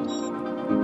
Música